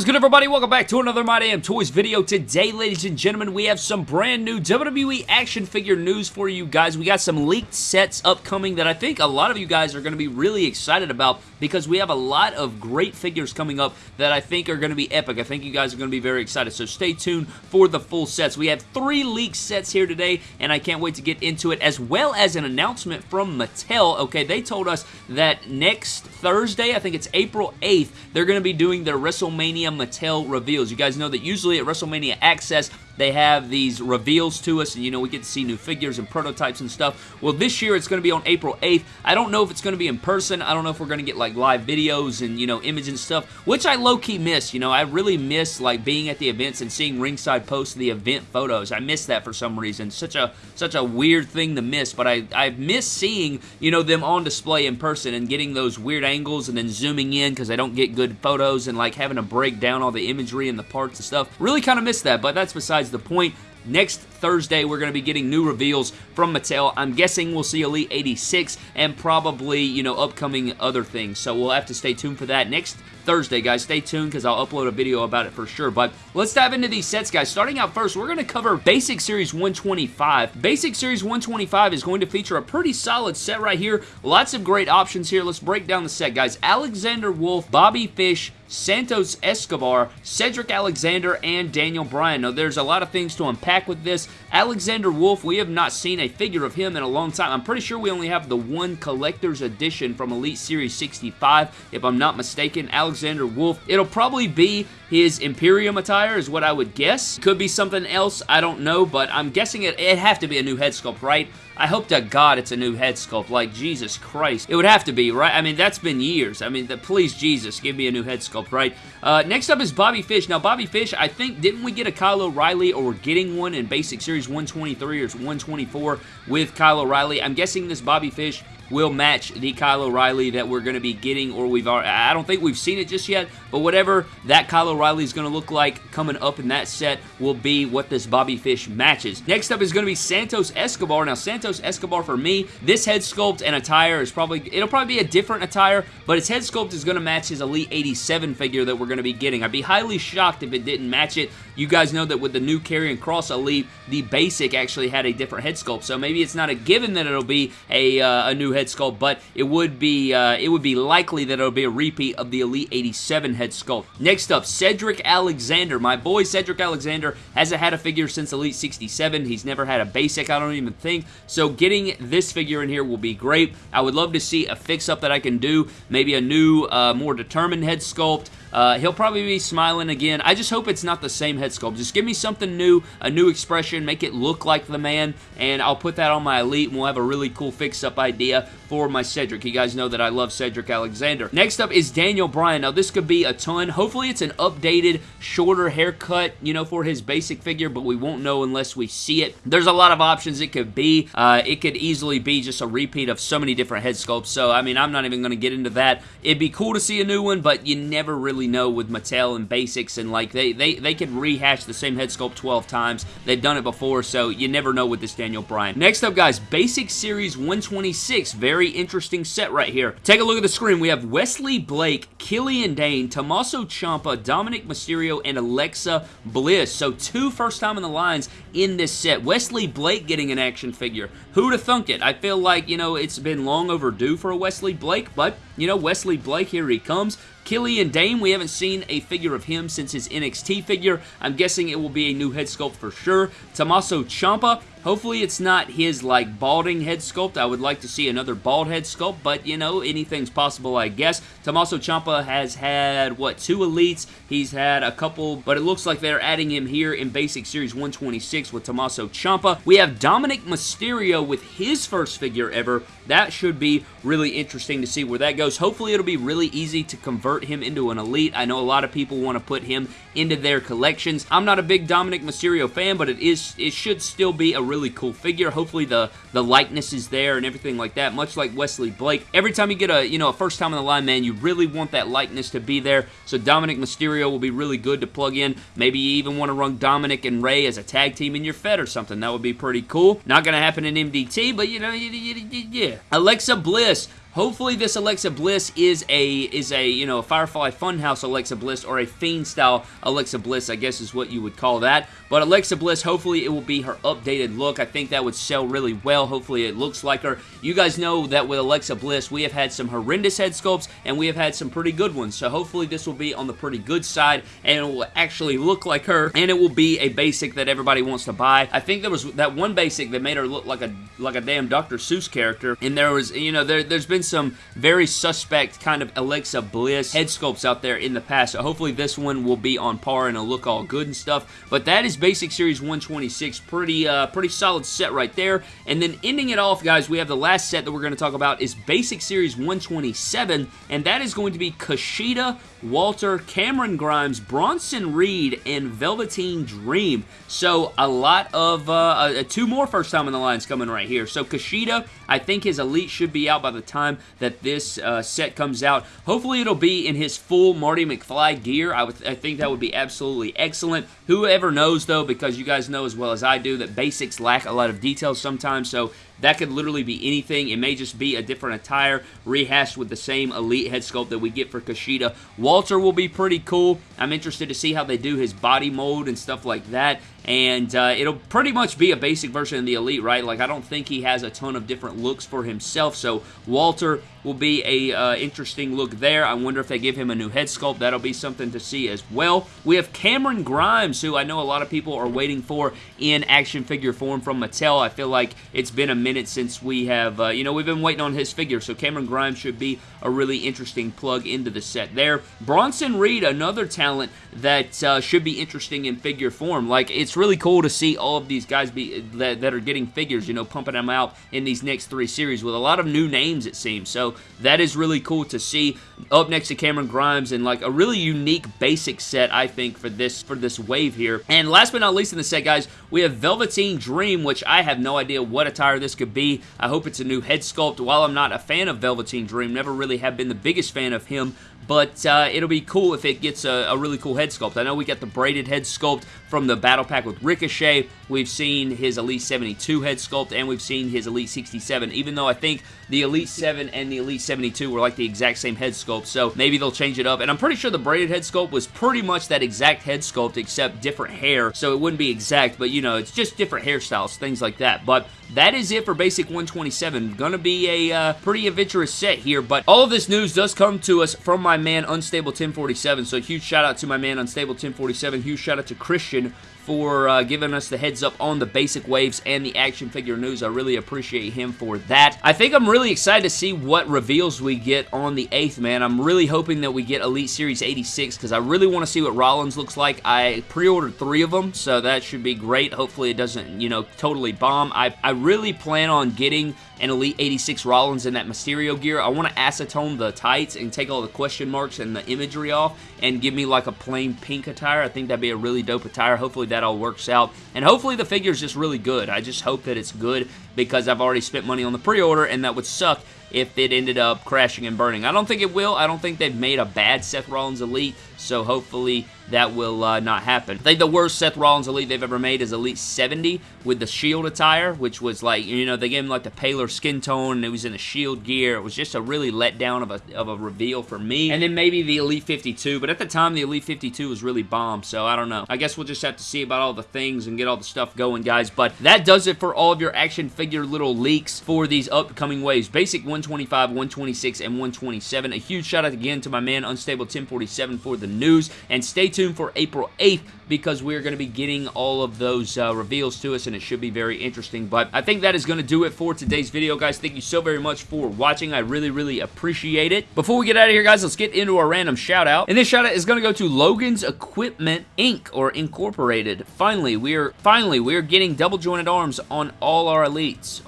is good, everybody? Welcome back to another My Damn Toys video. Today, ladies and gentlemen, we have some brand new WWE action figure news for you guys. We got some leaked sets upcoming that I think a lot of you guys are going to be really excited about because we have a lot of great figures coming up that I think are going to be epic. I think you guys are going to be very excited, so stay tuned for the full sets. We have three leaked sets here today, and I can't wait to get into it, as well as an announcement from Mattel. Okay, they told us that next Thursday, I think it's April 8th, they're going to be doing their WrestleMania Mattel reveals. You guys know that usually at WrestleMania Access, they have these reveals to us, and you know, we get to see new figures and prototypes and stuff. Well, this year it's going to be on April 8th. I don't know if it's going to be in person. I don't know if we're going to get like live videos and, you know, images and stuff, which I low-key miss. You know, I really miss like being at the events and seeing ringside post the event photos. I miss that for some reason. Such a such a weird thing to miss, but I, I miss seeing, you know, them on display in person and getting those weird angles and then zooming in because I don't get good photos and like having to break down all the imagery and the parts and stuff. Really kind of miss that, but that's besides the point. Next Thursday, we're going to be getting new reveals from Mattel. I'm guessing we'll see Elite 86 and probably, you know, upcoming other things. So we'll have to stay tuned for that. Next Thursday, guys. Stay tuned because I'll upload a video about it for sure. But let's dive into these sets, guys. Starting out first, we're going to cover Basic Series 125. Basic Series 125 is going to feature a pretty solid set right here. Lots of great options here. Let's break down the set, guys. Alexander Wolf, Bobby Fish, Santos Escobar, Cedric Alexander, and Daniel Bryan. Now, there's a lot of things to unpack with this. Alexander Wolf, we have not seen a figure of him in a long time. I'm pretty sure we only have the one collector's edition from Elite Series 65, if I'm not mistaken. Alexander Wolf. It'll probably be his Imperium attire is what I would guess. Could be something else, I don't know, but I'm guessing it, it'd have to be a new head sculpt, right? I hope to God it's a new head sculpt. Like, Jesus Christ. It would have to be, right? I mean, that's been years. I mean, the, please, Jesus, give me a new head sculpt, right? Uh, next up is Bobby Fish. Now, Bobby Fish, I think, didn't we get a Kyle O'Reilly or we're getting one in Basic Series 123 or 124 with Kyle O'Reilly? I'm guessing this Bobby Fish will match the Kyle O'Reilly that we're going to be getting, or we've already, I don't think we've seen it just yet, but whatever that Kyle O'Reilly is going to look like coming up in that set will be what this Bobby Fish matches. Next up is going to be Santos Escobar. Now, Santos Escobar, for me, this head sculpt and attire is probably, it'll probably be a different attire, but his head sculpt is going to match his Elite 87 figure that we're going to be getting. I'd be highly shocked if it didn't match it. You guys know that with the new Karrion Cross Elite, the basic actually had a different head sculpt, so maybe it's not a given that it'll be a, uh, a new head sculpt, but it would be uh, it would be likely that it'll be a repeat of the Elite 87 head sculpt. Next up, Cedric Alexander. My boy Cedric Alexander hasn't had a figure since Elite 67. He's never had a basic, I don't even think. So getting this figure in here will be great. I would love to see a fix-up that I can do. Maybe a new, uh, more determined head sculpt. Uh, he'll probably be smiling again. I just hope it's not the same head sculpt. Just give me something new, a new expression, make it look like the man, and I'll put that on my Elite, and we'll have a really cool fix-up idea for my Cedric. You guys know that I love Cedric Alexander. Next up is Daniel Bryan. Now, this could be a ton. Hopefully, it's an updated, shorter haircut, you know, for his basic figure, but we won't know unless we see it. There's a lot of options it could be. Uh, it could easily be just a repeat of so many different head sculpts, so, I mean, I'm not even going to get into that. It'd be cool to see a new one, but you never really know with Mattel and basics, and, like, they, they, they could rehash the same head sculpt 12 times. They've done it before, so you never know with this Daniel Bryan. Next up, guys, Basic Series 126. Very interesting set right here. Take a look at the screen. We have Wesley Blake, Killian Dain, Tommaso Ciampa, Dominik Mysterio, and Alexa Bliss. So two first time in the lines in this set. Wesley Blake getting an action figure. Who'd have thunk it? I feel like, you know, it's been long overdue for a Wesley Blake, but, you know, Wesley Blake, here he comes. Killian Dain, we haven't seen a figure of him since his NXT figure. I'm guessing it will be a new head sculpt for sure. Tommaso Ciampa, Hopefully it's not his, like, balding head sculpt. I would like to see another bald head sculpt, but, you know, anything's possible, I guess. Tommaso Ciampa has had, what, two elites? He's had a couple, but it looks like they're adding him here in Basic Series 126 with Tommaso Ciampa. We have Dominik Mysterio with his first figure ever. That should be really interesting to see where that goes. Hopefully it'll be really easy to convert him into an elite. I know a lot of people want to put him into their collections. I'm not a big Dominik Mysterio fan, but it is it should still be a really cool figure. Hopefully the, the likeness is there and everything like that, much like Wesley Blake. Every time you get a, you know, a first time on the line, man, you really want that likeness to be there. So Dominik Mysterio will be really good to plug in. Maybe you even want to run Dominik and Rey as a tag team in your Fed or something. That would be pretty cool. Not going to happen in MDT, but, you know, yeah. Alexa Bliss Hopefully this Alexa Bliss is a, is a you know, a Firefly Funhouse Alexa Bliss or a Fiend-style Alexa Bliss, I guess is what you would call that. But Alexa Bliss, hopefully it will be her updated look. I think that would sell really well. Hopefully it looks like her. You guys know that with Alexa Bliss, we have had some horrendous head sculpts and we have had some pretty good ones. So hopefully this will be on the pretty good side and it will actually look like her and it will be a basic that everybody wants to buy. I think there was that one basic that made her look like a like a damn Dr. Seuss character and there was, you know, there, there's been some very suspect kind of Alexa Bliss head sculpts out there in the past. So hopefully this one will be on par and it'll look all good and stuff. But that is Basic Series 126. Pretty, uh, pretty solid set right there. And then ending it off, guys, we have the last set that we're going to talk about is Basic Series 127, and that is going to be Kushida, Walter, Cameron Grimes, Bronson Reed, and Velveteen Dream. So a lot of, uh, uh, two more first time in the lines coming right here. So Kushida, I think his Elite should be out by the time that this uh, set comes out. Hopefully it'll be in his full Marty McFly gear. I, would, I think that would be absolutely excellent. Whoever knows, though, because you guys know as well as I do that basics lack a lot of details sometimes, so that could literally be anything. It may just be a different attire rehashed with the same Elite head sculpt that we get for Kushida. Walter will be pretty cool. I'm interested to see how they do his body mold and stuff like that and uh, it'll pretty much be a basic version of the Elite, right? Like, I don't think he has a ton of different looks for himself, so Walter will be a uh, interesting look there. I wonder if they give him a new head sculpt. That'll be something to see as well. We have Cameron Grimes, who I know a lot of people are waiting for in action figure form from Mattel. I feel like it's been a minute since we have, uh, you know, we've been waiting on his figure, so Cameron Grimes should be a really interesting plug into the set there. Bronson Reed, another talent that uh, should be interesting in figure form. Like, it's really cool to see all of these guys be that, that are getting figures, you know, pumping them out in these next three series with a lot of new names, it seems. So that is really cool to see. Up next to Cameron Grimes and like a really unique basic set, I think, for this for this wave here. And last but not least in the set, guys, we have Velveteen Dream, which I have no idea what attire this could be. I hope it's a new head sculpt. While I'm not a fan of Velveteen Dream, never really have been the biggest fan of him, but uh, it'll be cool if it gets a, a, really cool head sculpt. I know we got the braided head sculpt from the Battle Pack with Ricochet. We've seen his Elite 72 head sculpt, and we've seen his Elite 67, even though I think the Elite 7 and the Elite 72 were like the exact same head sculpt, so maybe they'll change it up. And I'm pretty sure the braided head sculpt was pretty much that exact head sculpt, except different hair, so it wouldn't be exact, but you know, it's just different hairstyles, things like that. But that is it for Basic 127. Gonna be a uh, pretty adventurous set here, but all of this news does come to us from my man Unstable 1047, so huge shout out to my man Unstable 1047, huge shout out to Christian for uh, giving us the heads up on the basic waves and the action figure news. I really appreciate him for that. I think I'm really excited to see what reveals we get on the 8th, man. I'm really hoping that we get Elite Series 86 because I really want to see what Rollins looks like. I pre-ordered three of them, so that should be great. Hopefully it doesn't, you know, totally bomb. I, I really plan on getting an Elite 86 Rollins in that Mysterio gear. I want to acetone the tights and take all the question marks and the imagery off and give me like a plain pink attire. I think that'd be a really dope attire. Hopefully that all works out. And hopefully the figure is just really good. I just hope that it's good because I've already spent money on the pre-order and that would suck if it ended up crashing and burning. I don't think it will. I don't think they've made a bad Seth Rollins Elite, so hopefully that will uh, not happen. I think the worst Seth Rollins Elite they've ever made is Elite 70 with the Shield attire, which was like, you know, they gave him like the paler skin tone and it was in the Shield gear. It was just a really letdown of a, of a reveal for me. And then maybe the Elite 52, but at the time the Elite 52 was really bomb, so I don't know. I guess we'll just have to see about all the things and get all the stuff going, guys, but that does it for all of your action figure little leaks for these upcoming waves. Basic 125, 126, and 127. A huge shout out again to my man Unstable 1047 for the news, and stay tuned for April 8th because we're going to be getting all of those uh, reveals to us and it should be very interesting. But I think that is going to do it for today's video, guys. Thank you so very much for watching. I really, really appreciate it. Before we get out of here, guys, let's get into our random shout out. And this shout out is going to go to Logan's Equipment Inc. or Incorporated. Finally, we're finally we're getting double jointed arms on all our elites.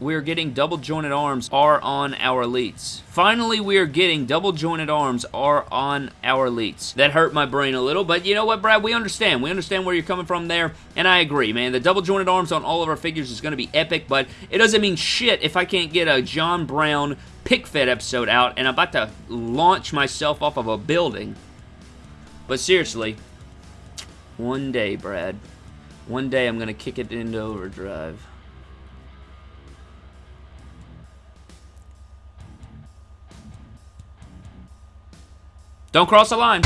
Or we're getting double jointed arms are on our elites. Finally, we are getting double jointed arms are on our elites. That hurt my brain a little, but you know what, Brad? We understand. We understand where you're coming from there, and I agree, man. The double jointed arms on all of our figures is going to be epic, but it doesn't mean shit if I can't get a John Brown pick fed episode out, and I'm about to launch myself off of a building. But seriously, one day, Brad, one day I'm going to kick it into overdrive. Don't cross the line.